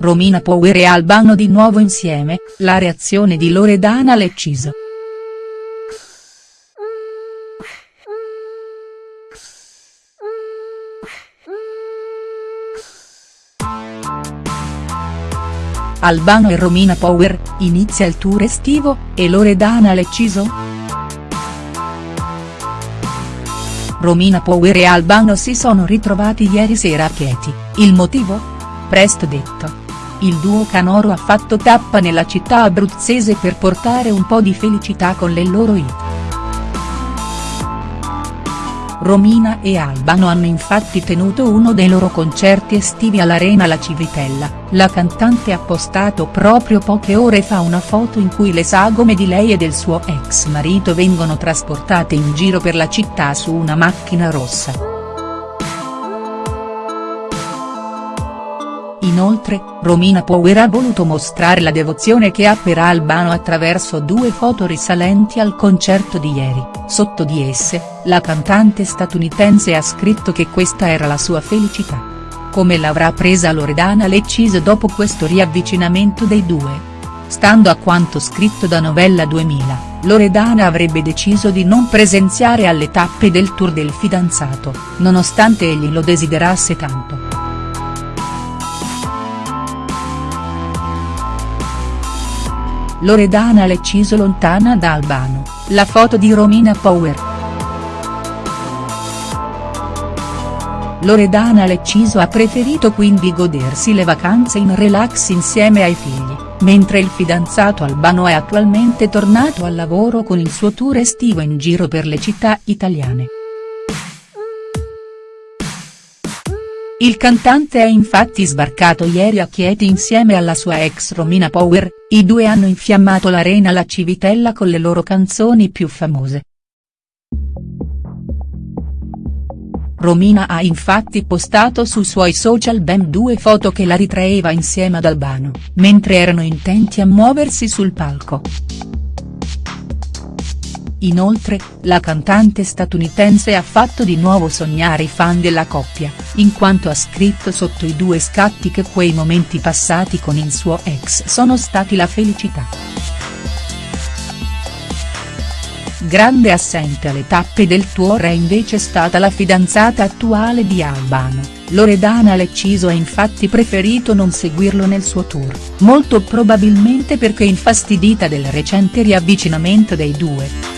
Romina Power e Albano di nuovo insieme, la reazione di Loredana Lecciso. Albano e Romina Power, inizia il tour estivo, e Loredana Lecciso?. Romina Power e Albano si sono ritrovati ieri sera a Chieti, il motivo? Presto detto. Il duo canoro ha fatto tappa nella città abruzzese per portare un po' di felicità con le loro hit. Romina e Albano hanno infatti tenuto uno dei loro concerti estivi all'Arena La Civitella, la cantante ha postato proprio poche ore fa una foto in cui le sagome di lei e del suo ex marito vengono trasportate in giro per la città su una macchina rossa. Inoltre, Romina Power ha voluto mostrare la devozione che ha per Albano attraverso due foto risalenti al concerto di ieri, sotto di esse, la cantante statunitense ha scritto che questa era la sua felicità. Come l'avrà presa Loredana Lecciso dopo questo riavvicinamento dei due? Stando a quanto scritto da Novella 2000, Loredana avrebbe deciso di non presenziare alle tappe del tour del fidanzato, nonostante egli lo desiderasse tanto. Loredana Lecciso lontana da Albano, la foto di Romina Power. Loredana Lecciso ha preferito quindi godersi le vacanze in relax insieme ai figli, mentre il fidanzato Albano è attualmente tornato al lavoro con il suo tour estivo in giro per le città italiane. Il cantante è infatti sbarcato ieri a Chieti insieme alla sua ex Romina Power, i due hanno infiammato l'arena La Civitella con le loro canzoni più famose. Romina ha infatti postato sui suoi social ben due foto che la ritraeva insieme ad Albano, mentre erano intenti a muoversi sul palco. Inoltre, la cantante statunitense ha fatto di nuovo sognare i fan della coppia, in quanto ha scritto sotto i due scatti che quei momenti passati con il suo ex sono stati la felicità. Grande assente alle tappe del tour è invece stata la fidanzata attuale di Albano, Loredana Lecciso ha infatti preferito non seguirlo nel suo tour, molto probabilmente perché infastidita del recente riavvicinamento dei due.